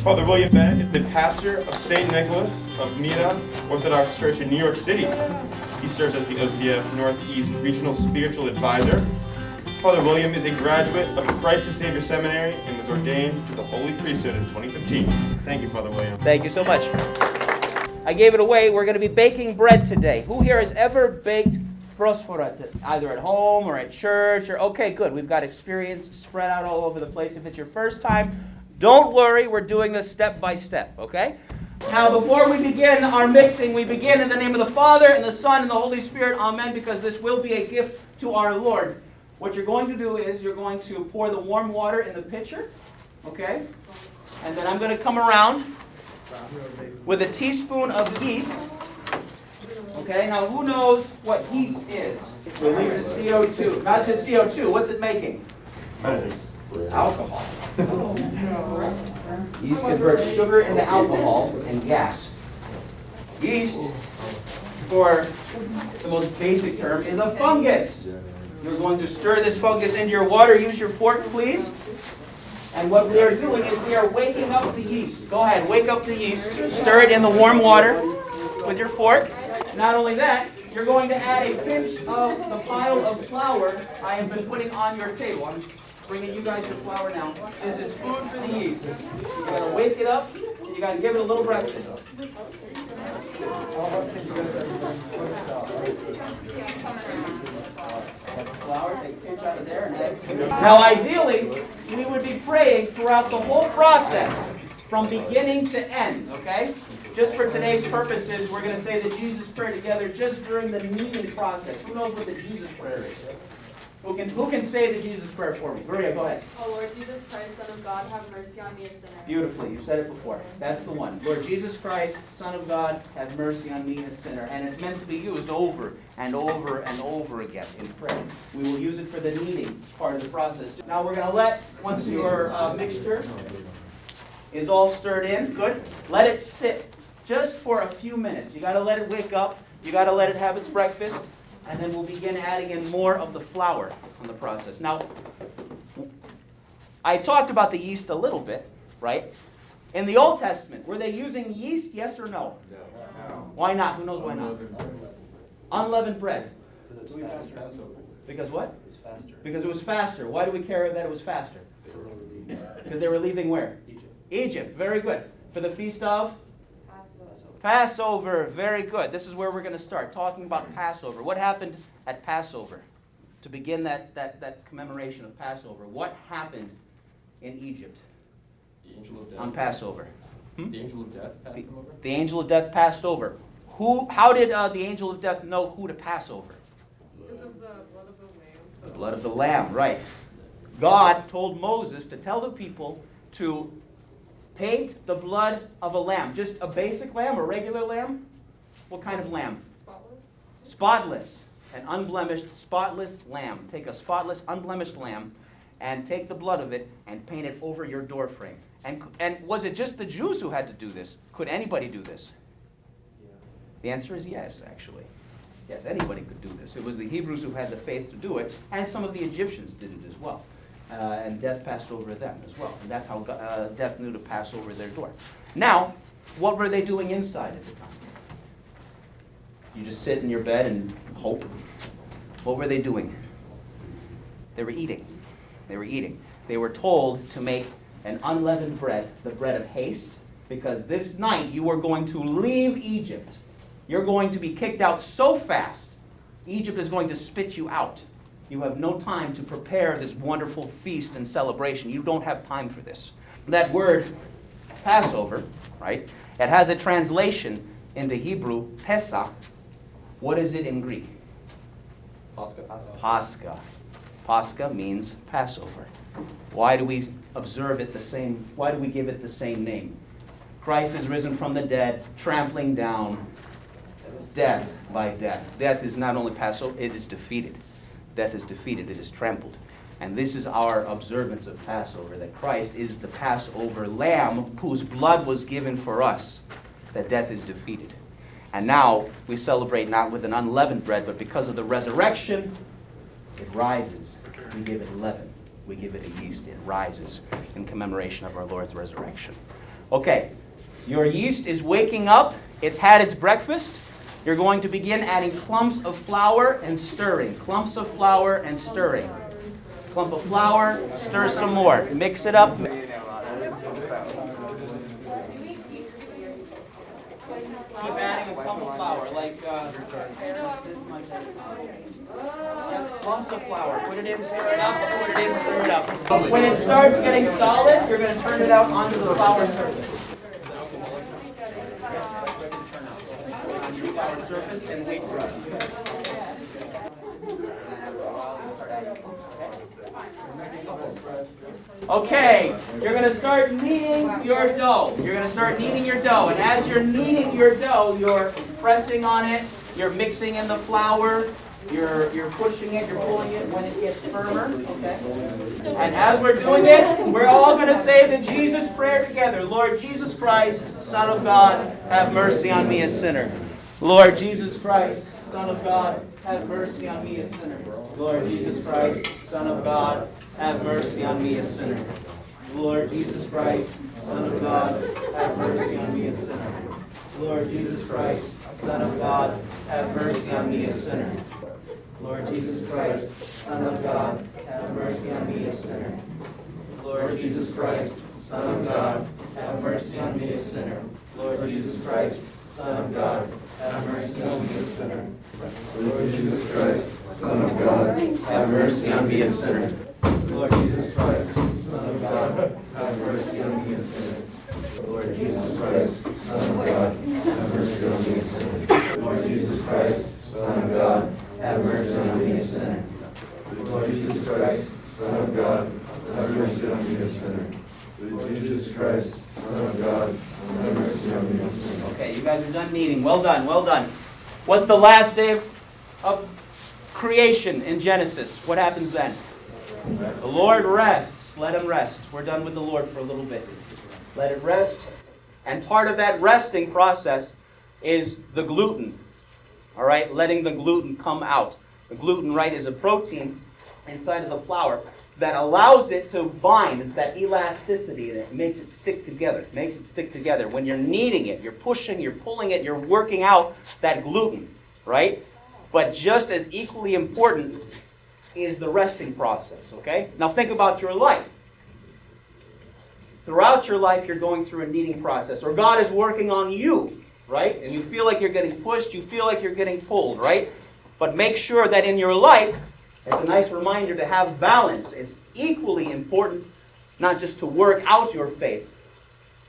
Father William Bennett is the pastor of St. Nicholas of Myra Orthodox Church in New York City. He serves as the OCF Northeast Regional Spiritual Advisor. Father William is a graduate of Christ the Savior Seminary and was ordained to the Holy Priesthood in 2015. Thank you, Father William. Thank you so much. I gave it away. We're going to be baking bread today. Who here has ever baked prosphora, either at home or at church? Or okay, good. We've got experience spread out all over the place. If it's your first time, don't worry. We're doing this step by step. Okay. Now, before we begin our mixing, we begin in the name of the Father and the Son and the Holy Spirit. Amen. Because this will be a gift to our Lord. What you're going to do is you're going to pour the warm water in the pitcher. Okay. And then I'm going to come around with a teaspoon of yeast. Okay, now who knows what yeast is? It Releases CO2. Not just CO2, what's it making? Alcohol. Yeast converts sugar into alcohol and gas. Yeast, for the most basic term, is a fungus. You're going to stir this fungus into your water. Use your fork, please. And what we are doing is we are waking up the yeast. Go ahead, wake up the yeast. Stir it in the warm water with your fork. Not only that, you're going to add a pinch of the pile of flour I have been putting on your table. Bringing you guys your flour now. This is food for the yeast. You gotta wake it up. And you gotta give it a little breakfast. Now, ideally, we would be praying throughout the whole process, from beginning to end. Okay? Just for today's purposes, we're going to say the Jesus prayer together just during the kneading process. Who knows what the Jesus prayer is? Who can, who can say the Jesus prayer for me? Maria, go ahead. Oh Lord Jesus Christ, Son of God, have mercy on me, a sinner. Beautifully, You've said it before. That's the one. Lord Jesus Christ, Son of God, have mercy on me, a sinner. And it's meant to be used over and over and over again in prayer. We will use it for the kneading part of the process. Now we're going to let, once your uh, mixture is all stirred in, good, let it sit just for a few minutes. You got to let it wake up. You got to let it have its breakfast and then we'll begin adding in more of the flour on the process. Now, I talked about the yeast a little bit, right? In the Old Testament, were they using yeast, yes or no? No. Why not? Who knows why not? Unleavened bread. Because what? It Because it was faster. Why do we care that it was faster? Because they were leaving where? Egypt. Egypt. Very good. For the feast of Passover, very good. This is where we're going to start talking about Passover. What happened at Passover? To begin that, that, that commemoration of Passover, what happened in Egypt on Passover? Hmm? The angel of death passed the, over? The angel of death passed over. Who, how did uh, the angel of death know who to pass over? Because of the blood of the lamb. The blood of the lamb, right. God told Moses to tell the people to Paint the blood of a lamb. Just a basic lamb, a regular lamb? What kind of lamb? Spotless. Spotless. An unblemished, spotless lamb. Take a spotless, unblemished lamb and take the blood of it and paint it over your doorframe. And, and was it just the Jews who had to do this? Could anybody do this? The answer is yes, actually. Yes, anybody could do this. It was the Hebrews who had the faith to do it, and some of the Egyptians did it as well uh, and death passed over them as well. And that's how uh, death knew to pass over their door. Now, what were they doing inside at the time? You just sit in your bed and hope. What were they doing? They were eating. They were eating. They were told to make an unleavened bread, the bread of haste, because this night you are going to leave Egypt. You're going to be kicked out so fast, Egypt is going to spit you out. You have no time to prepare this wonderful feast and celebration. You don't have time for this. That word, Passover, right? It has a translation into Hebrew, Pesach. What is it in Greek? Pascha. Pascha. Pascha means Passover. Why do we observe it the same? Why do we give it the same name? Christ is risen from the dead, trampling down death by death. Death is not only Passover, it is defeated. Death is defeated, it is trampled. And this is our observance of Passover that Christ is the Passover lamb whose blood was given for us, that death is defeated. And now we celebrate not with an unleavened bread, but because of the resurrection, it rises. We give it leaven. We give it a yeast. It rises in commemoration of our Lord's resurrection. Okay, your yeast is waking up. It's had its breakfast. You're going to begin adding clumps of flour and stirring. Clumps of flour and stirring. Clump of flour, stir some more. Mix it up. Keep adding a clump of flour, like uh, this much. Yeah, Clumps of flour. Put it in, stir it up. Put it in, stir it up. When it starts getting solid, you're going to turn it out onto the flour surface. Surface and wait for it. Okay, you're going to start kneading your dough. You're going to start kneading your dough. And as you're kneading your dough, you're pressing on it, you're mixing in the flour, you're, you're pushing it, you're pulling it when it gets firmer. Okay? And as we're doing it, we're all going to say the Jesus prayer together. Lord Jesus Christ, Son of God, have mercy on me, a sinner. Lord Jesus Christ, Son of God, have mercy on me, a sinner. Lord Jesus Christ, Son of God, have mercy on me, a sinner. Lord Jesus Christ, Son of God, have mercy on me, a sinner. Lord Jesus Christ, Son of God, have mercy on me, a sinner. Lord Jesus Christ, Son of God, have mercy on me, a sinner. Lord Jesus Christ, Son of God, have mercy on me, a sinner. Lord Jesus Christ, Son of God, have mercy on me, a sinner. Lord Jesus Christ, Son of God, have mercy on me, a sinner. Lord Jesus Christ, Son of God, have mercy on me, a sinner. Lord Jesus Christ, Son of God, have mercy on me, a sinner. Lord Jesus Christ, Son of God, have mercy on me, a sinner. Lord Jesus Christ, Son of God, have mercy on me, a sinner. Lord Jesus Christ, Son of God, have mercy on me, a sinner. Okay, you guys are done meeting. Well done, well done. What's the last day of, creation in Genesis? What happens then? The Lord rests. Let him rest. We're done with the Lord for a little bit. Let it rest. And part of that resting process is the gluten. All right, letting the gluten come out. The gluten, right, is a protein inside of the flour that allows it to bind. It's that elasticity it makes it stick together. It makes it stick together. When you're kneading it, you're pushing, you're pulling it, you're working out that gluten, right? But just as equally important is the resting process, okay? Now think about your life. Throughout your life, you're going through a kneading process, or God is working on you, right? And you feel like you're getting pushed, you feel like you're getting pulled, right? But make sure that in your life, it's a nice reminder to have balance. It's equally important not just to work out your faith,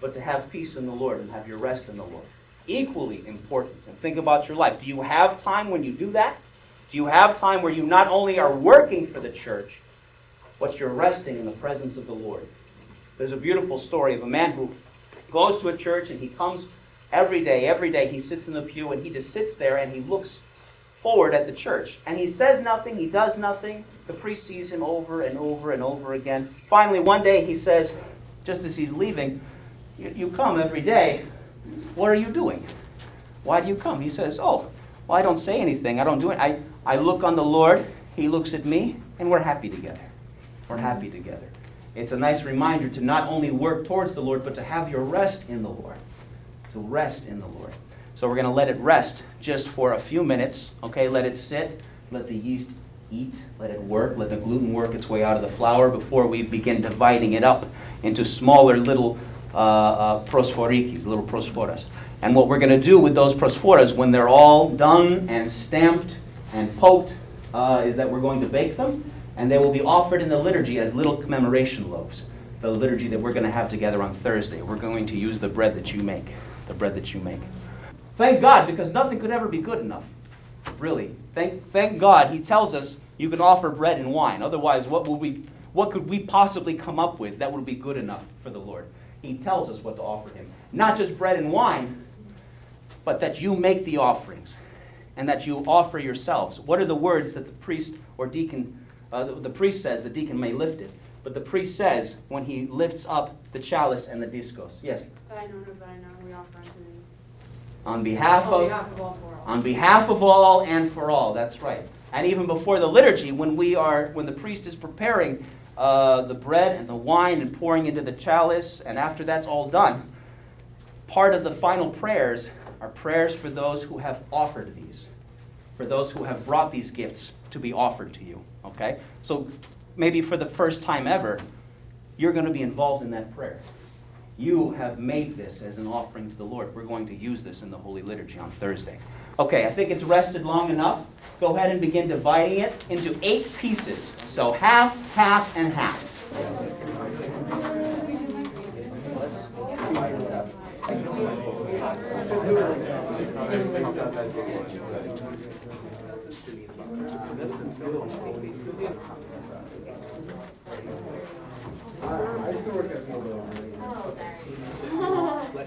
but to have peace in the Lord and have your rest in the Lord. Equally important. And think about your life. Do you have time when you do that? Do you have time where you not only are working for the church, but you're resting in the presence of the Lord? There's a beautiful story of a man who goes to a church and he comes every day, every day. He sits in the pew and he just sits there and he looks forward at the church. And he says nothing, he does nothing. The priest sees him over and over and over again. Finally, one day he says, just as he's leaving, You, come every day. What are you doing? Why do you come? He says, Oh, well, I don't say anything. I don't do it. I, I look on the Lord, He looks at me, and we're happy together. We're happy together. It's a nice reminder to not only work towards the Lord, but to have your rest in the Lord. To rest in the Lord. So we're going to let it rest just for a few minutes. Okay, let it sit. Let the yeast eat. Let it work. Let the gluten work its way out of the flour before we begin dividing it up into smaller little uh, uh, prosphorikis, little prosphoras. And what we're going to do with those prosphoras when they're all done and stamped and poked uh, is that we're going to bake them and they will be offered in the liturgy as little commemoration loaves. The liturgy that we're going to have together on Thursday. We're going to use the bread that you make. The bread that you make. Thank God, because nothing could ever be good enough. Really. Thank, thank God He tells us you can offer bread and wine. Otherwise, what, would we, what could we possibly come up with that would be good enough for the Lord? He tells us what to offer Him. Not just bread and wine, but that you make the offerings and that you offer yourselves. What are the words that the priest or deacon, uh, the, the priest says, the deacon may lift it? But the priest says when he lifts up the chalice and the diskos. Yes? Thine thine we offer unto thee. On behalf On of behalf of all all. on behalf of all and for all. That's right. And even before the liturgy, when we are, when the priest is preparing uh, the bread and the wine and pouring into the chalice, and after that's all done, part of the final prayers are prayers for those who have offered these, for those who have brought these gifts to be offered to you. Okay? So maybe for the first time ever, you're going to be involved in that prayer. You have made this as an offering to the Lord. We're going to use this in the Holy Liturgy on Thursday. Okay, I think it's rested long enough. Go ahead and begin dividing it into eight pieces. So half, half, and half.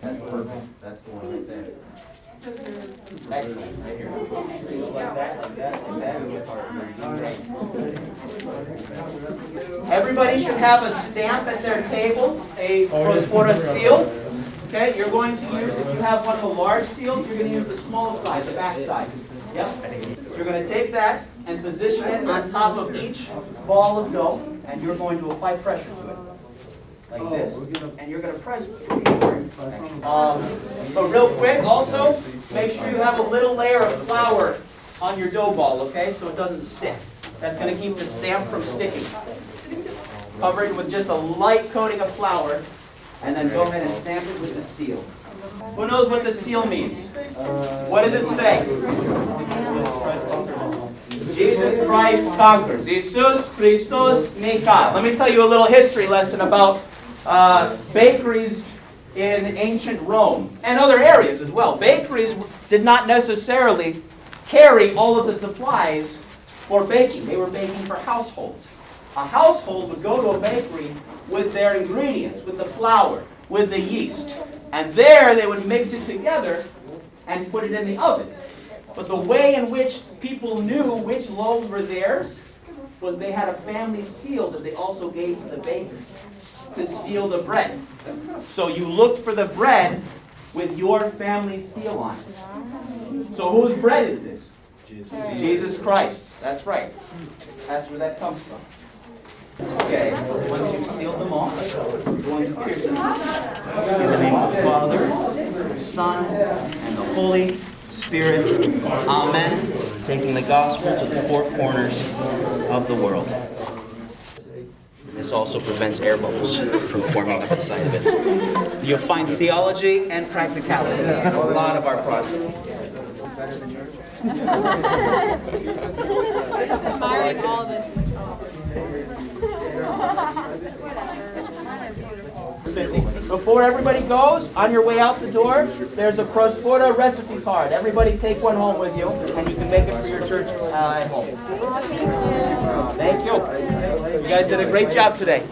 That's perfect. That's the one right there. Excellent, right here. Like that, like that, like that. Great. Everybody should have a stamp at their table, a oh, Prosphora seal. Okay, you're going to use, if you have one of the large seals, you're going to use the small side, the back side. Yep. You're going to take that and position it on top of each ball of dough, and you're going to apply pressure Like this, and you're going to press. Um, But real quick, also, make sure you have a little layer of flour on your dough ball, okay, so it doesn't stick. That's going to keep the stamp from sticking. Cover it with just a light coating of flour, and then go ahead and stamp it with the seal. Who knows what the seal means? What does it say? Jesus Christ conquers. Jesus Christos Nika. Let me tell you a little history lesson about uh, bakeries in ancient Rome and other areas as well. Bakeries did not necessarily carry all of the supplies for baking. They were baking for households. A household would go to a bakery with their ingredients, with the flour, with the yeast. And there they would mix it together and put it in the oven. But the way in which people knew which loaves were theirs was they had a family seal that they also gave to the baker to seal the bread. So you look for the bread with your family seal on it. So whose bread is this? Jesus Christ. That's right. That's where that comes from. Okay, once you've sealed them all, you're going to pierce them. In the name of the Father, the Son, and the Holy Spirit. Amen. Taking the gospel to the four corners of the world. This also prevents air bubbles from forming up inside of it. You'll find theology and practicality in a lot of our process. admiring all of it. Before everybody goes, on your way out the door, there's a Prosphora recipe card. Everybody take one home with you, and you can make it for your church uh, at home. Thank you. You guys did a great job today.